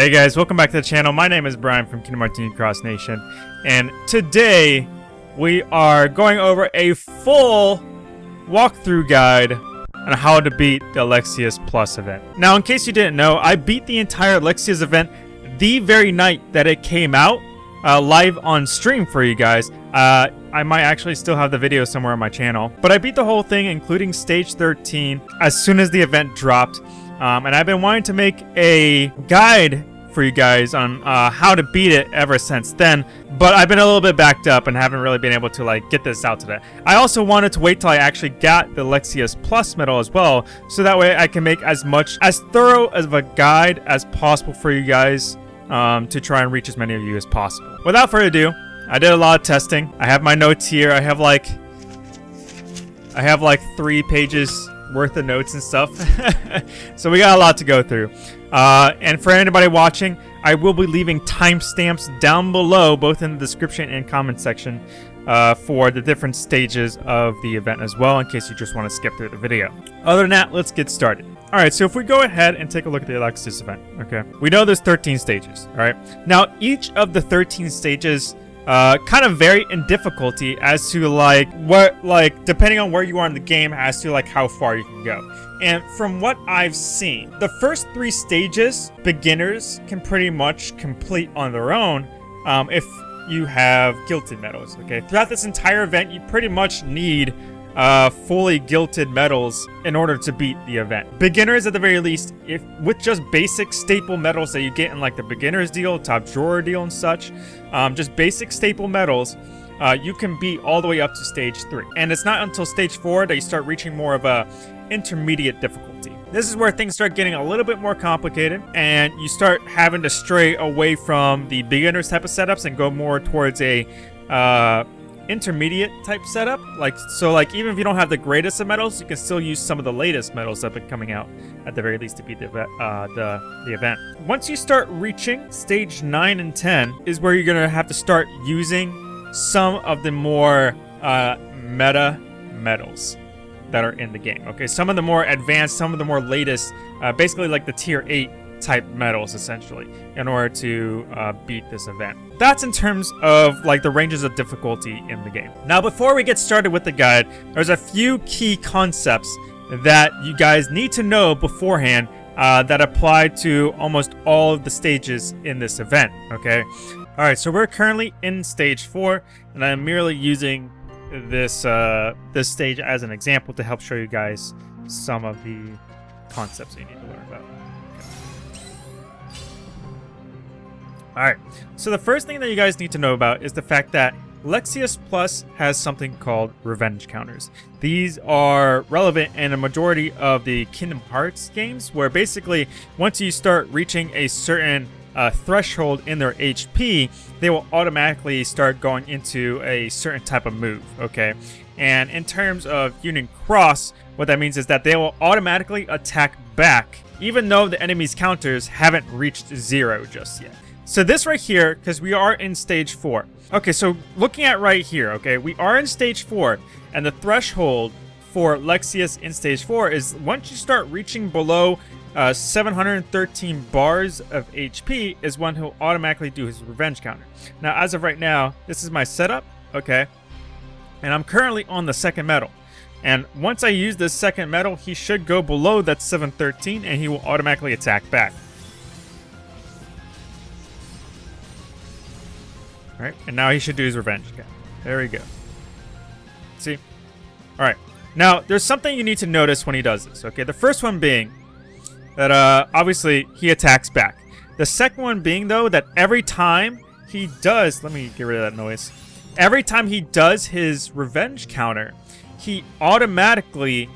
Hey guys, welcome back to the channel. My name is Brian from Kingdom Union Cross Nation, and today we are going over a full walkthrough guide on how to beat the Alexius Plus event. Now, in case you didn't know, I beat the entire Alexius event the very night that it came out, uh, live on stream for you guys. Uh, I might actually still have the video somewhere on my channel, but I beat the whole thing, including Stage 13, as soon as the event dropped. Um, and I've been wanting to make a guide for you guys on uh, how to beat it ever since then, but I've been a little bit backed up and haven't really been able to like get this out today. I also wanted to wait till I actually got the Alexius Plus medal as well, so that way I can make as much, as thorough of a guide as possible for you guys um, to try and reach as many of you as possible. Without further ado, I did a lot of testing. I have my notes here. I have like, I have like three pages worth of notes and stuff. so we got a lot to go through. Uh, and for anybody watching, I will be leaving timestamps down below, both in the description and comment section, uh, for the different stages of the event as well, in case you just want to skip through the video. Other than that, let's get started. Alright, so if we go ahead and take a look at the Alexius event, okay? We know there's 13 stages, alright? Now, each of the 13 stages uh, kind of vary in difficulty as to like what like depending on where you are in the game as to like how far you can go. And from what I've seen the first three stages beginners can pretty much complete on their own um, if you have gilded medals okay? Throughout this entire event you pretty much need uh, fully gilded medals in order to beat the event. Beginners, at the very least, if with just basic staple medals that you get in like the beginner's deal, top drawer deal, and such, um, just basic staple medals, uh, you can beat all the way up to stage three. And it's not until stage four that you start reaching more of a intermediate difficulty. This is where things start getting a little bit more complicated and you start having to stray away from the beginners type of setups and go more towards a uh, intermediate type setup. Like, so like, even if you don't have the greatest of medals, you can still use some of the latest medals that have been coming out at the very least to beat the, uh, the, the event. Once you start reaching stage 9 and 10 is where you're going to have to start using some of the more uh, meta medals that are in the game. Okay, some of the more advanced, some of the more latest, uh, basically like the tier 8 type medals essentially in order to uh, beat this event. That's in terms of like the ranges of difficulty in the game. Now before we get started with the guide, there's a few key concepts that you guys need to know beforehand uh, that apply to almost all of the stages in this event, okay? Alright, so we're currently in stage 4, and I'm merely using this, uh, this stage as an example to help show you guys some of the concepts you need to learn about. Alright, so the first thing that you guys need to know about is the fact that Lexaeus Plus has something called revenge counters. These are relevant in a majority of the Kingdom Hearts games, where basically once you start reaching a certain uh, threshold in their HP, they will automatically start going into a certain type of move, okay? And in terms of Union Cross, what that means is that they will automatically attack back, even though the enemy's counters haven't reached zero just yet. So this right here, because we are in stage 4. Okay, so looking at right here, okay, we are in stage 4, and the threshold for Lexaeus in stage 4 is once you start reaching below uh, 713 bars of HP is when he'll automatically do his revenge counter. Now, as of right now, this is my setup, okay, and I'm currently on the second medal. And once I use this second medal, he should go below that 713 and he will automatically attack back. Alright, and now he should do his revenge again. There we go. See? Alright. Now, there's something you need to notice when he does this, okay? The first one being that, uh, obviously, he attacks back. The second one being, though, that every time he does... Let me get rid of that noise. Every time he does his revenge counter, he automatically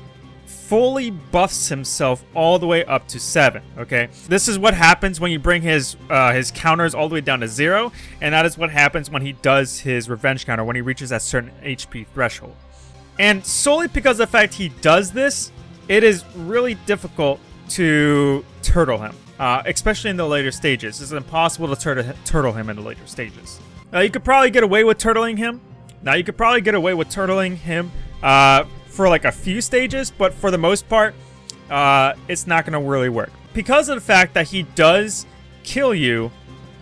fully buffs himself all the way up to 7, okay? This is what happens when you bring his uh, his counters all the way down to 0, and that is what happens when he does his revenge counter, when he reaches that certain HP threshold. And solely because of the fact he does this, it is really difficult to turtle him, uh, especially in the later stages. It's impossible to tur turtle him in the later stages. Now, you could probably get away with turtling him. Now, you could probably get away with turtling him uh, for like a few stages, but for the most part, uh, it's not going to really work. Because of the fact that he does kill you.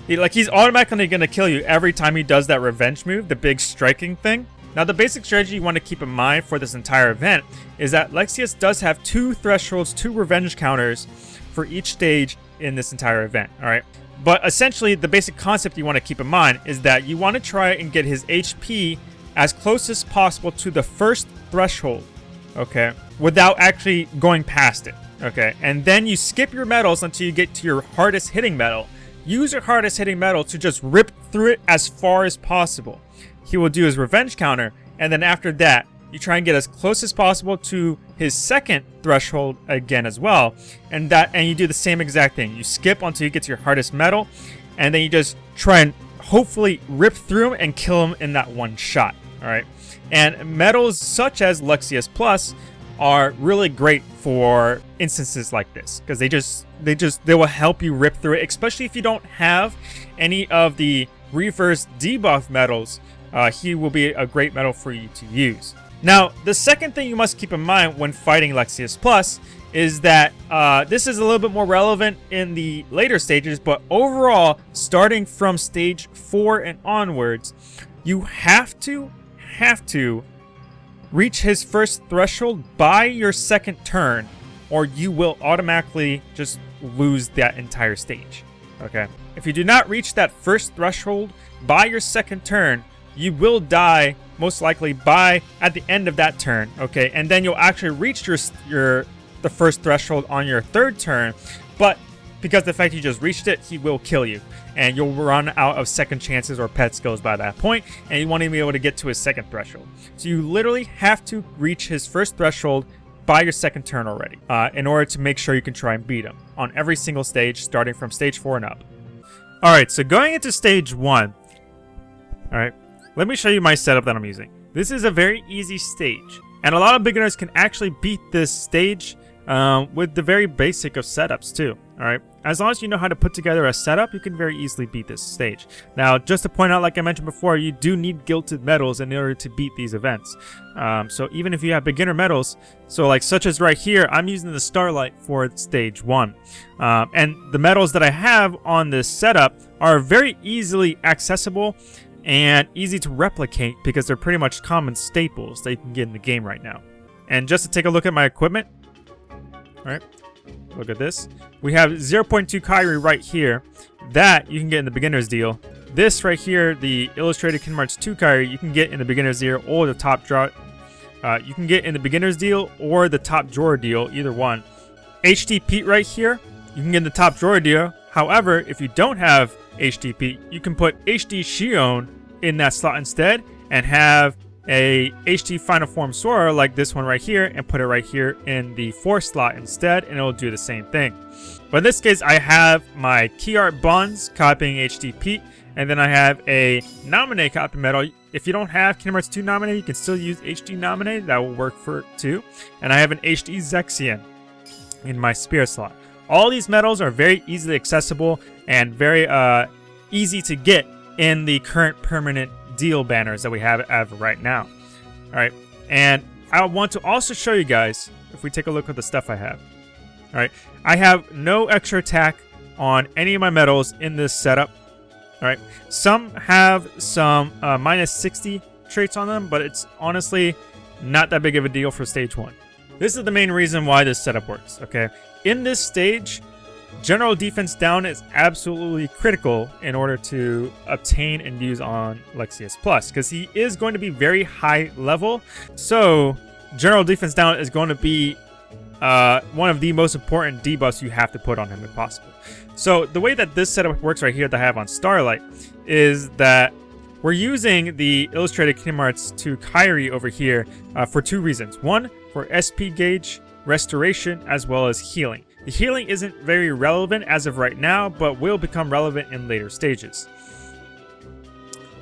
He, like, he's automatically going to kill you every time he does that revenge move, the big striking thing. Now, the basic strategy you want to keep in mind for this entire event is that Lexaeus does have two thresholds, two revenge counters for each stage in this entire event, alright? But essentially, the basic concept you want to keep in mind is that you want to try and get his HP as close as possible to the first threshold, okay? Without actually going past it, okay? And then you skip your medals until you get to your hardest hitting medal. Use your hardest hitting medal to just rip through it as far as possible he will do his revenge counter, and then after that, you try and get as close as possible to his second threshold again as well. And that and you do the same exact thing. You skip until you get to your hardest medal, and then you just try and hopefully rip through him and kill him in that one shot. Alright. And metals such as Lexaeus Plus are really great for instances like this because they just they just they will help you rip through it especially if you don't have any of the reverse debuff metals. uh, he will be a great metal for you to use. Now, the second thing you must keep in mind when fighting Lexaeus Plus is that uh, this is a little bit more relevant in the later stages, but overall, starting from stage 4 and onwards, you have to, have to reach his first threshold by your second turn, or you will automatically just lose that entire stage. Okay? If you do not reach that first threshold by your second turn, you will die most likely by at the end of that turn okay and then you'll actually reach your your the first threshold on your third turn but because the fact you just reached it he will kill you. And you'll run out of second chances or pet skills by that point and you won't even be able to get to his second threshold. So you literally have to reach his first threshold by your second turn already uh, in order to make sure you can try and beat him on every single stage starting from stage 4 and up. Alright so going into stage 1 alright let me show you my setup that I'm using. This is a very easy stage, and a lot of beginners can actually beat this stage um, with the very basic of setups too, alright? As long as you know how to put together a setup, you can very easily beat this stage. Now, just to point out, like I mentioned before, you do need gilded medals in order to beat these events. Um, so even if you have beginner medals, so like such as right here, I'm using the Starlight for stage 1. Um, and the medals that I have on this setup are very easily accessible and easy to replicate because they're pretty much common staples that you can get in the game right now. And just to take a look at my equipment, alright, look at this. We have 0.2 Kairi right here. That you can get in the beginner's deal. This right here, the Illustrated Kingdom Hearts 2 Kairi, you can get in the beginner's deal or the top draw. Uh, you can get in the beginner's deal or the top drawer deal, either one. HD Pete right here, you can get in the top drawer deal. However, if you don't have HDP. You can put HD Shion in that slot instead and have a HD Final Form Sora like this one right here and put it right here in the 4 slot instead and it will do the same thing. But in this case, I have my Key Art Buns copying HD Pete and then I have a Naminé copy medal. If you don't have Kingdom Hearts 2 Naminé, you can still use HD Naminé. That will work for it too. And I have an HD Zexion in my Spirit slot. All these medals are very easily accessible and very uh, easy to get in the current permanent deal banners that we have right now. All right, and I want to also show you guys, if we take a look at the stuff I have. All right, I have no extra attack on any of my medals in this setup. All right, some have some uh, minus 60 traits on them, but it's honestly not that big of a deal for stage one. This is the main reason why this setup works, okay? In this stage, General defense down is absolutely critical in order to obtain and use on Lexaeus Plus, because he is going to be very high level. So, general defense down is going to be uh, one of the most important debuffs you have to put on him if possible. So, the way that this setup works right here that I have on Starlight is that we're using the Illustrated Kingdom Hearts 2 Kairi over here uh, for two reasons. One, for SP gauge restoration as well as healing. The healing isn't very relevant as of right now, but will become relevant in later stages.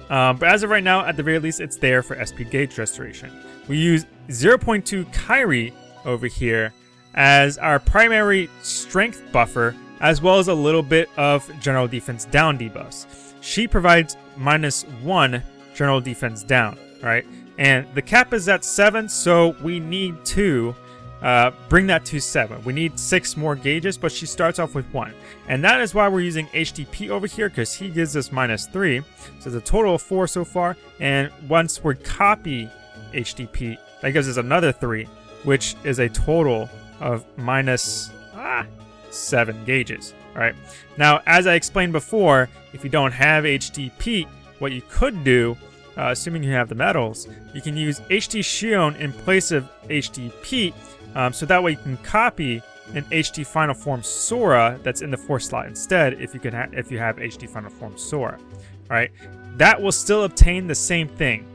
Um, but as of right now, at the very least, it's there for SP gauge restoration. We use 0.2 Kairi over here as our primary strength buffer, as well as a little bit of general defense down debuffs. She provides minus 1 general defense down, right? And the cap is at 7, so we need 2 uh, bring that to 7. We need 6 more gauges, but she starts off with 1. And that is why we're using HDP over here, because he gives us minus 3. So it's a total of 4 so far. And once we copy HDP, that gives us another 3, which is a total of minus ah, 7 gauges. All right. Now, as I explained before, if you don't have HDP, what you could do uh, assuming you have the metals, you can use HD Shion in place of HDP, um, so that way you can copy an HD Final Form Sora that's in the 4 slot instead if you can if you have HD Final Form Sora. Alright, that will still obtain the same thing.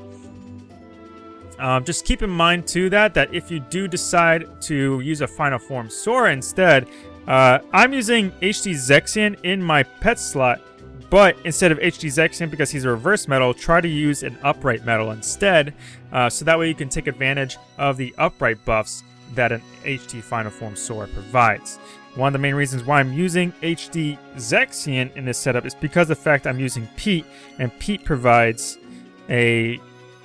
Um, just keep in mind too that that if you do decide to use a Final Form Sora instead, uh, I'm using HD Zexion in my pet slot but instead of HD Zexion, because he's a reverse metal, try to use an upright metal instead. Uh, so that way you can take advantage of the upright buffs that an HD Final Form Sora provides. One of the main reasons why I'm using HD Zexion in this setup is because of the fact I'm using Pete, and Pete provides a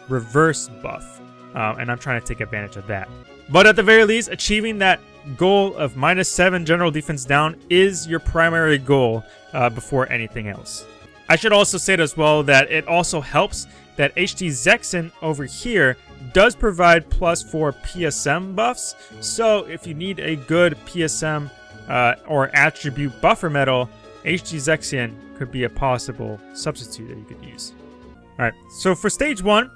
reverse buff. Um, and I'm trying to take advantage of that. But at the very least, achieving that goal of minus 7 general defense down is your primary goal uh, before anything else. I should also say it as well that it also helps that HD Zexion over here does provide plus 4 PSM buffs, so if you need a good PSM uh, or attribute buffer metal, HD Zexion could be a possible substitute that you could use. Alright, so for stage 1,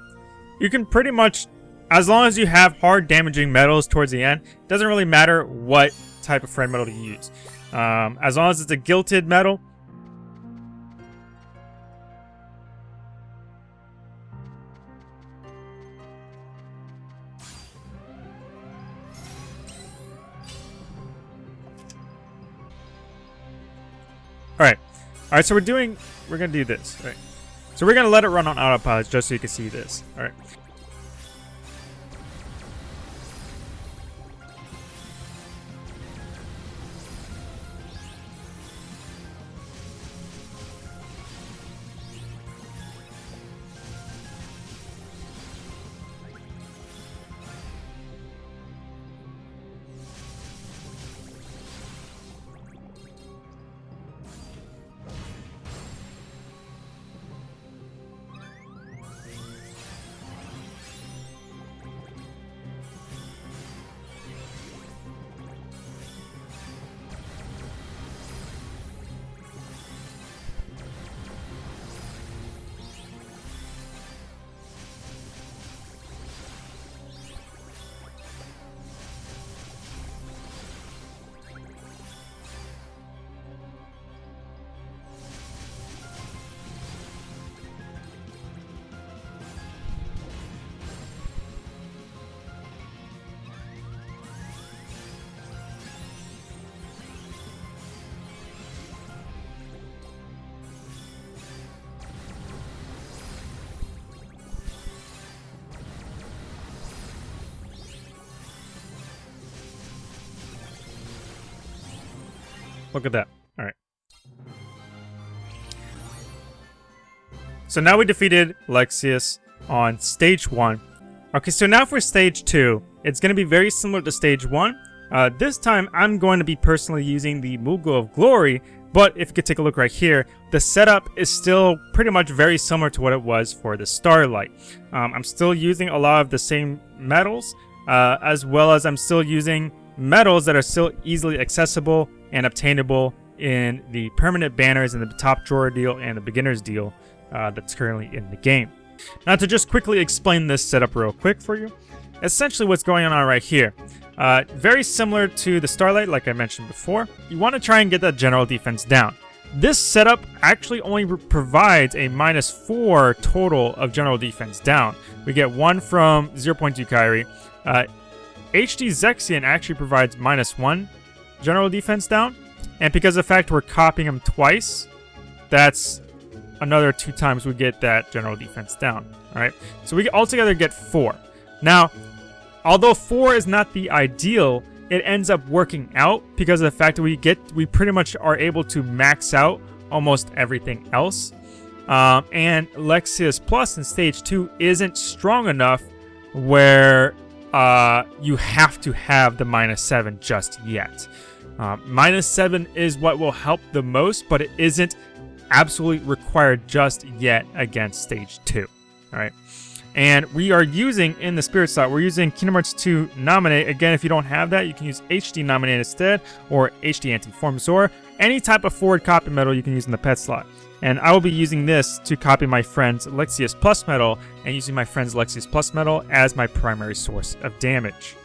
you can pretty much as long as you have hard damaging metals towards the end, it doesn't really matter what type of friend metal to use. Um, as long as it's a gilded metal, Alright, so we're doing... We're gonna do this. All right. So we're gonna let it run on autopilot just so you can see this. Alright. Look at that. Alright. So now we defeated Lexaeus on stage 1. Okay, so now for stage 2. It's going to be very similar to stage 1. Uh, this time, I'm going to be personally using the Moogle of Glory, but if you could take a look right here, the setup is still pretty much very similar to what it was for the Starlight. Um, I'm still using a lot of the same metals, uh, as well as I'm still using metals that are still easily accessible and obtainable in the permanent banners in the top drawer deal and the beginner's deal uh, that's currently in the game. Now to just quickly explain this setup real quick for you, essentially what's going on right here. Uh, very similar to the Starlight like I mentioned before, you want to try and get that general defense down. This setup actually only provides a minus 4 total of general defense down. We get 1 from 0.2 Kairi. Uh, HD Zexion actually provides minus 1 general defense down. And because of the fact we're copying him twice, that's another two times we get that general defense down. Alright, so we altogether get four. Now, although four is not the ideal, it ends up working out because of the fact that we get we pretty much are able to max out almost everything else. Um, and Lexaeus Plus in stage two isn't strong enough where uh, you have to have the minus 7 just yet. Uh, minus 7 is what will help the most, but it isn't absolutely required just yet against stage 2. Alright. And we are using, in the Spirit slot, we're using Kingdom Hearts 2 Naminé. Again, if you don't have that, you can use HD Naminé instead, or HD Anti-Form Sora. Any type of forward copy metal you can use in the pet slot. And I will be using this to copy my friend's Lexaeus Plus Metal and using my friend's Lexaeus Plus Metal as my primary source of damage.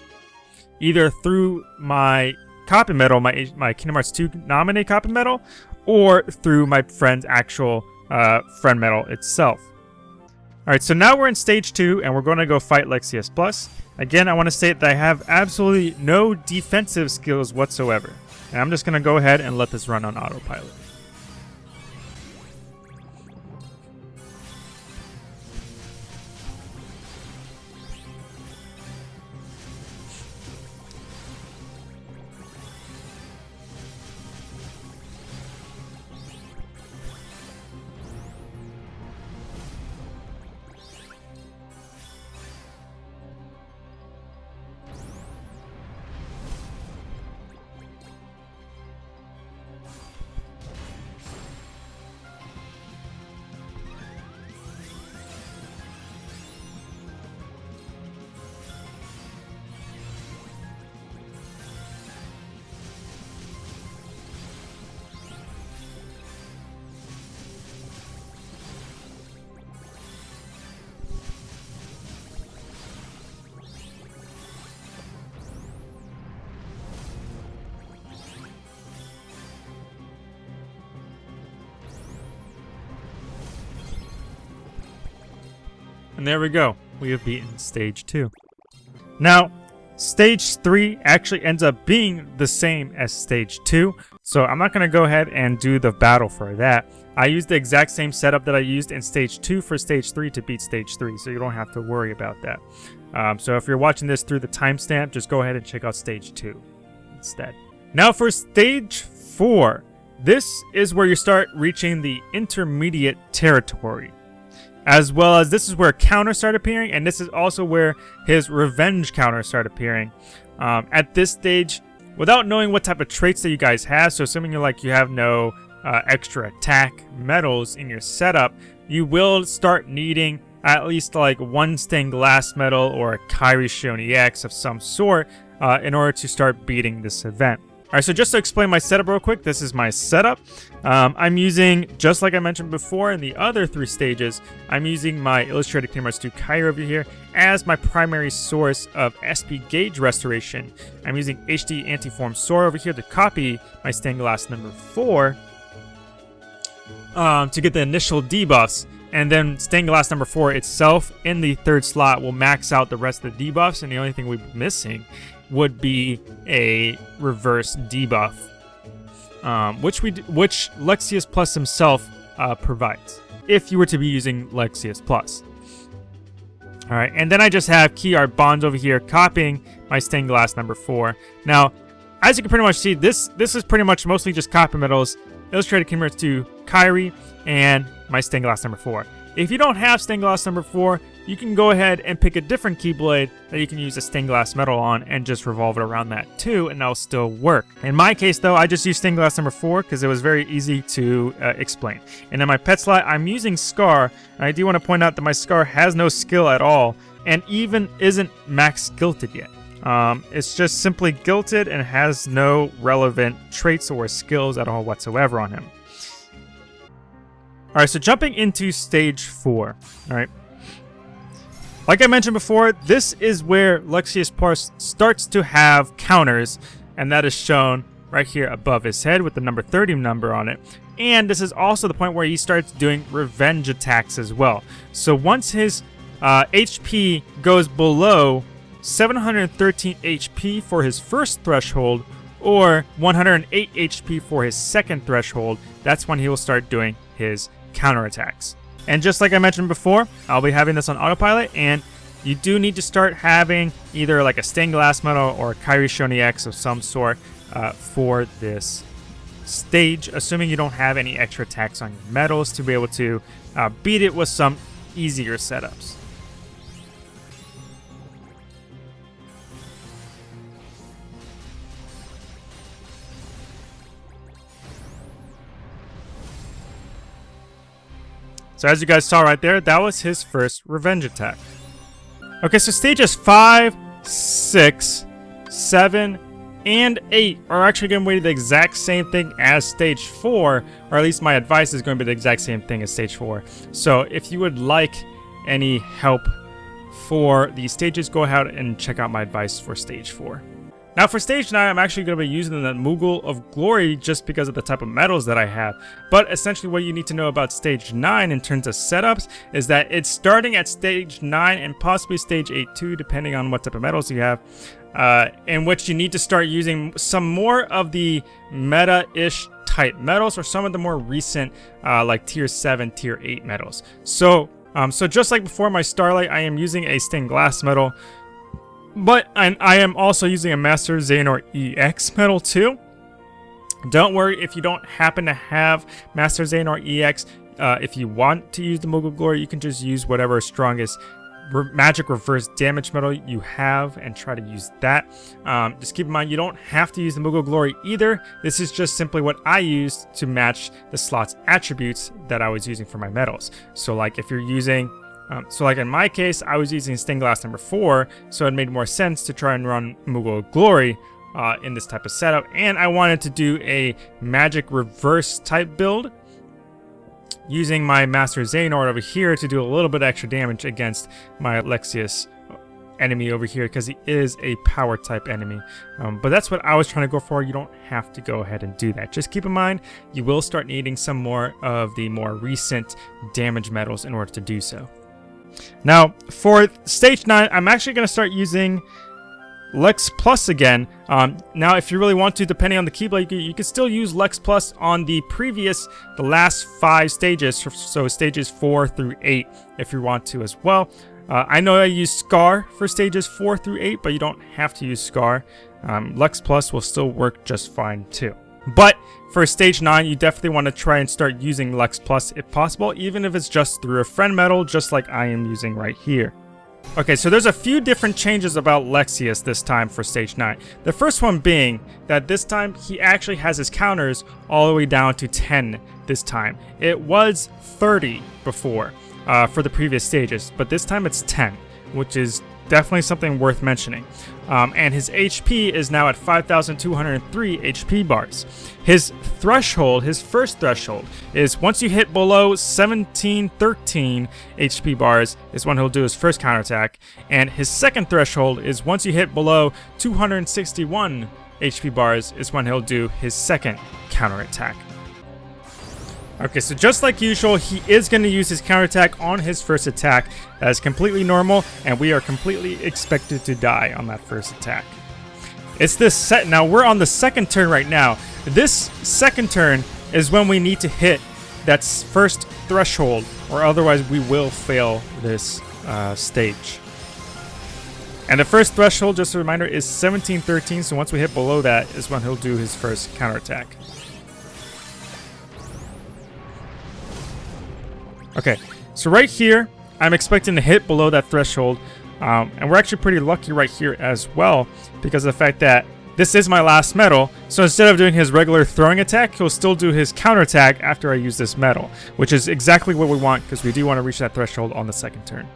Either through my copy metal, my, my Kingdom Hearts 2 Naminé copy metal, or through my friend's actual uh, friend metal itself. Alright, so now we're in stage 2, and we're going to go fight Lexaeus Plus. Again, I want to state that I have absolutely no defensive skills whatsoever. And I'm just going to go ahead and let this run on autopilot. And there we go. We have beaten stage 2. Now, stage 3 actually ends up being the same as stage 2. So I'm not going to go ahead and do the battle for that. I used the exact same setup that I used in stage 2 for stage 3 to beat stage 3. So you don't have to worry about that. Um, so if you're watching this through the timestamp, just go ahead and check out stage 2 instead. Now for stage 4. This is where you start reaching the intermediate territory as well as this is where counters start appearing, and this is also where his revenge counters start appearing. Um, at this stage, without knowing what type of traits that you guys have, so assuming you're like you have no uh, extra attack medals in your setup, you will start needing at least like one stained glass medal or a Kairi Shion EX of some sort uh, in order to start beating this event. Alright, so just to explain my setup real quick, this is my setup. Um, I'm using, just like I mentioned before in the other three stages, I'm using my Illustrated Hearts 2 Kairi over here as my primary source of SP gauge restoration. I'm using HD Anti-Form Sora over here to copy my stained glass number 4 um, to get the initial debuffs. And then stained glass number 4 itself in the third slot will max out the rest of the debuffs, and the only thing we're missing would be a reverse debuff, um, which we which Lexaeus Plus himself uh, provides if you were to be using Lexaeus Plus. All right, and then I just have key art bonds over here copying my stained glass number four. Now, as you can pretty much see, this this is pretty much mostly just copy medals, illustrated Hearts 2 Kairi, and my stained glass number four. If you don't have stained glass number 4, you can go ahead and pick a different Keyblade that you can use a stained glass metal on and just revolve it around that too, and that'll still work. In my case though, I just used stained glass number 4 because it was very easy to uh, explain. And in my pet slot, I'm using Scar, and I do want to point out that my Scar has no skill at all, and even isn't max gilded yet. Um, it's just simply gilded and has no relevant traits or skills at all whatsoever on him. Alright, so jumping into stage 4. Alright. Like I mentioned before, this is where Lexaeus Plus starts to have counters, and that is shown right here above his head with the number 30 number on it. And this is also the point where he starts doing revenge attacks as well. So once his uh, HP goes below 713 HP for his first threshold, or 108 HP for his second threshold, that's when he will start doing his counterattacks. And just like I mentioned before, I'll be having this on autopilot, and you do need to start having either like a stained glass medal or a Kairi Shion EX of some sort uh, for this stage, assuming you don't have any extra attacks on your medals to be able to uh, beat it with some easier setups. So as you guys saw right there, that was his first revenge attack. Okay, so stages 5, 6, 7, and 8 are actually going to be the exact same thing as stage 4, or at least my advice is going to be the exact same thing as stage 4. So if you would like any help for these stages, go ahead and check out my advice for stage 4. Now for stage 9, I'm actually going to be using the Moogle of Glory just because of the type of metals that I have. But essentially what you need to know about stage 9 in terms of setups is that it's starting at stage 9 and possibly stage 8 too, depending on what type of metals you have. Uh, in which you need to start using some more of the meta-ish type metals or some of the more recent uh, like tier 7, tier 8 metals. So, um, so just like before my Starlight, I am using a stained glass medal but I'm, I am also using a Master Xehanort EX medal too. Don't worry if you don't happen to have Master Xehanort EX. Uh, if you want to use the Moogle Glory, you can just use whatever strongest re magic reverse damage medal you have and try to use that. Um, just keep in mind, you don't have to use the Moogle Glory either. This is just simply what I used to match the slot's attributes that I was using for my medals. So like if you're using um, so like in my case, I was using stained glass number 4, so it made more sense to try and run Moogle Glory uh, in this type of setup. And I wanted to do a magic reverse type build using my Master Xehanort over here to do a little bit extra damage against my Lexaeus enemy over here because he is a power type enemy. Um, but that's what I was trying to go for. You don't have to go ahead and do that. Just keep in mind, you will start needing some more of the more recent damage metals in order to do so. Now, for stage 9, I'm actually going to start using Lex Plus again. Um, now, if you really want to, depending on the Keyblade, you you can still use Lex Plus on the previous, the last five stages, so stages 4 through 8, if you want to as well. Uh, I know I use Scar for stages 4 through 8, but you don't have to use Scar. Um, Lex Plus will still work just fine too. But for stage 9, you definitely want to try and start using Lex Plus if possible, even if it's just through a friend medal, just like I am using right here. Okay, so there's a few different changes about Lexaeus this time for Stage 9. The first one being that this time he actually has his counters all the way down to 10 this time. It was 30 before uh, for the previous stages, but this time it's 10, which is definitely something worth mentioning. Um, and his HP is now at 5,203 HP bars. His threshold, his first threshold, is once you hit below 1713 HP bars is when he'll do his first counterattack. And his second threshold is once you hit below 261 HP bars is when he'll do his second counterattack. Okay, so just like usual, he is going to use his counterattack on his first attack. That is completely normal, and we are completely expected to die on that first attack. It's this set. Now, we're on the second turn right now. This second turn is when we need to hit that first threshold, or otherwise we will fail this uh, stage. And the first threshold, just a reminder, is 1713, so once we hit below that is when he'll do his first counterattack. Okay, so right here, I'm expecting to hit below that threshold. Um, and we're actually pretty lucky right here as well because of the fact that this is my last metal. So instead of doing his regular throwing attack, he'll still do his counter attack after I use this metal, which is exactly what we want because we do want to reach that threshold on the second turn.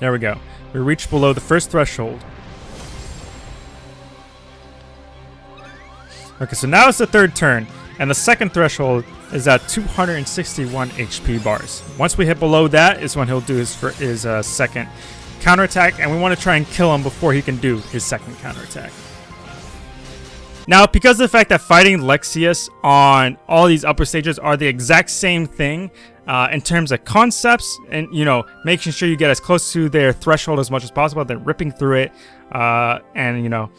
There we go. We reached below the first threshold. Okay, so now it's the third turn. And the second threshold is at 261 HP bars. Once we hit below that is when he'll do his, his uh, second counterattack, and we want to try and kill him before he can do his second counterattack. Now, because of the fact that fighting Lexaeus on all these upper stages are the exact same thing uh, in terms of concepts, and you know, making sure you get as close to their threshold as much as possible, then ripping through it, uh, and you know,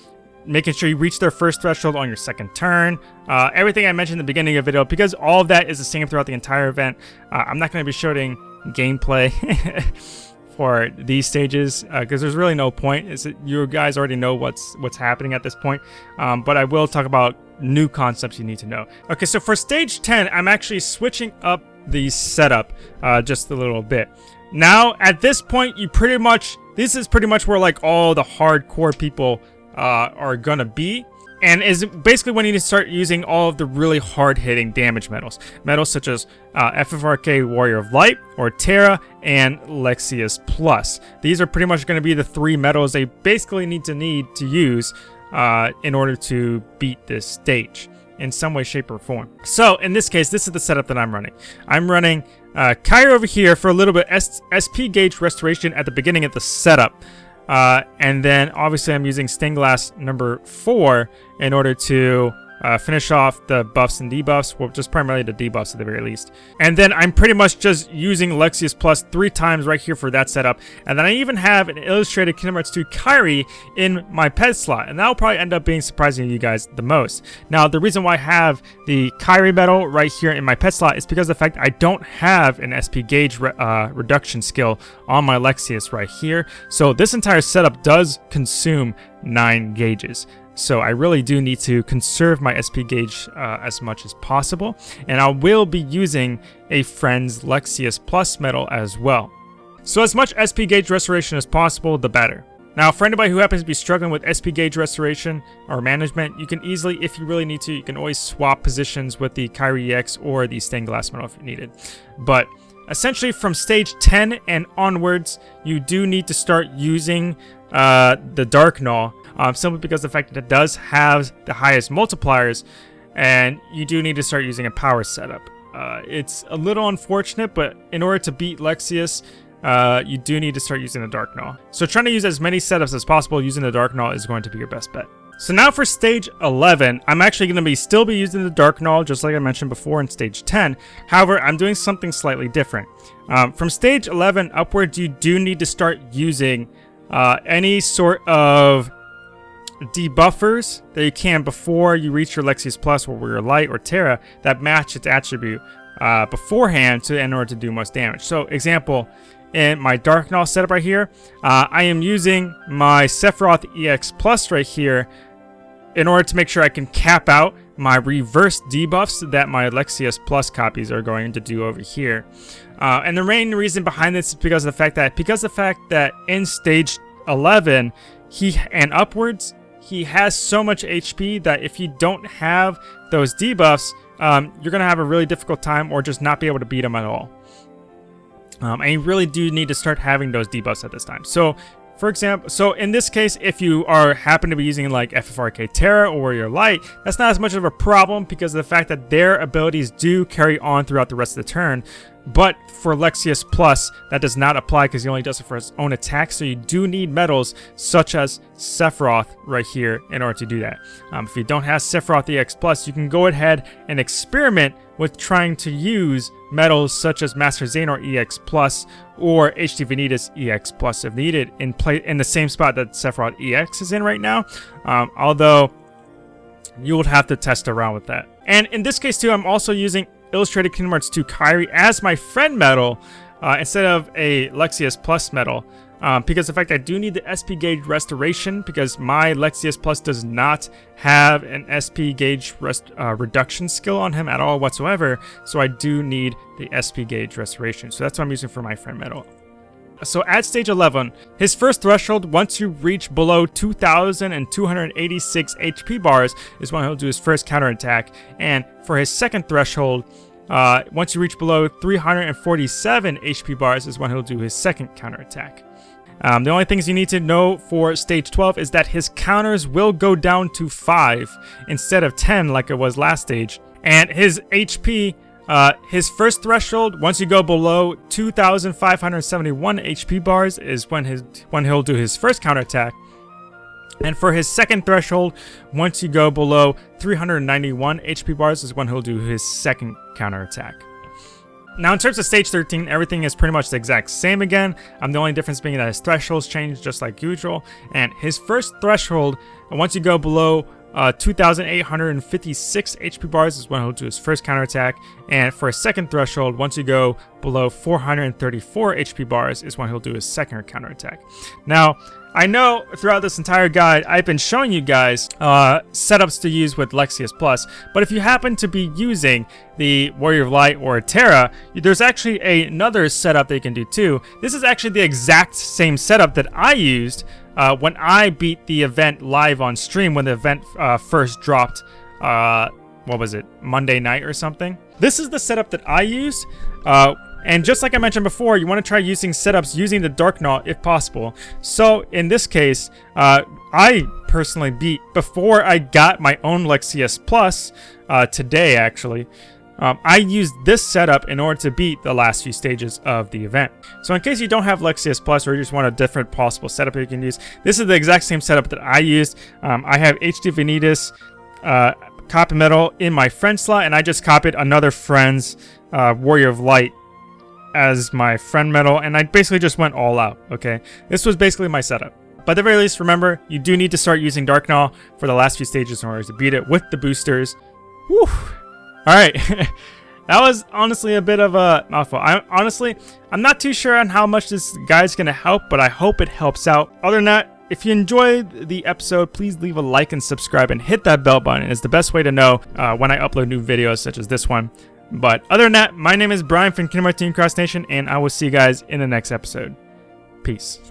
making sure you reach their first threshold on your second turn. Uh, everything I mentioned in the beginning of the video, because all of that is the same throughout the entire event, uh, I'm not going to be showing gameplay for these stages because uh, there's really no point. It's, you guys already know what's what's happening at this point, um, but I will talk about new concepts you need to know. Okay, so for stage 10, I'm actually switching up the setup uh, just a little bit. Now, at this point, you pretty much, this is pretty much where like all the hardcore people uh, are gonna be. and is basically when you start using all of the really hard-hitting damage medals. Medals such as uh, FFRK Warrior of Light, or Terra, and Lexaeus Plus. These are pretty much going to be the three medals they basically need to need to use uh, in order to beat this stage in some way, shape, or form. So in this case, this is the setup that I'm running. I'm running uh, Kairi over here for a little bit S SP gauge restoration at the beginning of the setup. Uh, and then obviously I'm using Stained Glass number 4 in order to uh, finish off the buffs and debuffs, well, just primarily the debuffs at the very least. And then I'm pretty much just using Lexaeus Plus three times right here for that setup. And then I even have an illustrated Kingdom Hearts 2 Kairi in my pet slot, and that'll probably end up being surprising to you guys the most. Now, the reason why I have the Kairi medal right here in my pet slot is because of the fact I don't have an SP gauge re uh, reduction skill on my Lexaeus right here. So this entire setup does consume 9 gauges. So I really do need to conserve my SP gauge uh, as much as possible. And I will be using a friend's Lexaeus Plus medal as well. So as much SP gauge restoration as possible, the better. Now, for anybody who happens to be struggling with SP gauge restoration or management, you can easily, if you really need to, you can always swap positions with the Kairi EX or the Stained Glass medal if you needed. But essentially from stage 10 and onwards, you do need to start using uh, the Dark Gnaw um, simply because the fact that it does have the highest multipliers, and you do need to start using a power setup. Uh, it's a little unfortunate, but in order to beat Lexaeus, uh, you do need to start using the Dark Gnaw. So trying to use as many setups as possible using the Dark Gnaw is going to be your best bet. So now for stage 11, I'm actually going to be still be using the Dark Gnaw, just like I mentioned before in stage 10. However, I'm doing something slightly different. Um, from stage 11 upwards, you do need to start using uh, any sort of debuffers that you can before you reach your Lexaeus Plus or your Light or Terra that match its attribute uh, beforehand to, in order to do most damage. So example, in my Dark Gnaw setup right here, uh, I am using my Sephiroth EX Plus right here in order to make sure I can cap out my reverse debuffs that my Lexaeus Plus copies are going to do over here. Uh, and the main reason behind this is because of the fact that because of the fact that in stage 11 he and upwards he has so much HP that if you don't have those debuffs, um, you're going to have a really difficult time or just not be able to beat him at all. Um, and you really do need to start having those debuffs at this time. So, for example, so in this case, if you are happen to be using like FFRK Terra or your Light, that's not as much of a problem because of the fact that their abilities do carry on throughout the rest of the turn. But for Lexaeus Plus, that does not apply because he only does it for his own attack. So you do need metals such as Sephiroth right here in order to do that. Um, if you don't have Sephiroth EX Plus, you can go ahead and experiment with trying to use metals such as Master Xehanort EX Plus or HD Vanitas EX Plus if needed in play in the same spot that Sephiroth EX is in right now. Um, although you would have to test around with that. And in this case too, I'm also using Illustrated Kingdom Hearts 2 Kairi as my friend medal uh, instead of a Lexaeus Plus medal. Um, because in fact I do need the SP gauge restoration because my Lexaeus Plus does not have an SP gauge rest, uh, reduction skill on him at all whatsoever, so I do need the SP gauge restoration. So that's what I'm using for my friend medal. So at stage 11, his first threshold, once you reach below 2,286 HP bars, is when he'll do his first counterattack. And for his second threshold, uh, once you reach below 347 HP bars is when he'll do his second counterattack. Um, the only things you need to know for stage 12 is that his counters will go down to 5 instead of 10 like it was last stage. And his HP uh, his first threshold, once you go below 2,571 HP bars, is when his when he'll do his first counterattack. And for his second threshold, once you go below 391 HP bars, is when he'll do his second counterattack. Now, in terms of stage 13, everything is pretty much the exact same again. Um, the only difference being that his thresholds change just like usual. And his first threshold, once you go below uh, 2,856 HP bars is when he'll do his first counterattack, and for a second threshold, once you go below 434 HP bars is when he'll do his second counterattack. Now, I know throughout this entire guide, I've been showing you guys uh, setups to use with Lexaeus Plus, but if you happen to be using the Warrior of Light or Terra, there's actually another setup that you can do too. This is actually the exact same setup that I used uh, when I beat the event live on stream when the event uh, first dropped, uh, what was it, Monday night or something. This is the setup that I used. And just like I mentioned before, you want to try using setups using the Dark Gnaw if possible. So in this case, uh, I personally beat, before I got my own Lexaeus Plus, uh, today actually, um, I used this setup in order to beat the last few stages of the event. So in case you don't have Lexaeus Plus or you just want a different possible setup you can use, this is the exact same setup that I used. Um, I have HD Vanitas, uh, copy medal in my friend slot, and I just copied another friend's uh, Warrior of Light as my friend medal, and I basically just went all out, okay? This was basically my setup. At the very least, remember, you do need to start using Dark for the last few stages in order to beat it with the boosters. Whew. Alright. that was honestly a bit of a mouthful. I honestly, I'm not too sure on how much this guide's gonna help, but I hope it helps out. Other than that, if you enjoyed the episode, please leave a like and subscribe and hit that bell button. It's the best way to know uh, when I upload new videos such as this one. But other than that, my name is Brian from Kingdom Hearts Team Cross Nation, and I will see you guys in the next episode. Peace.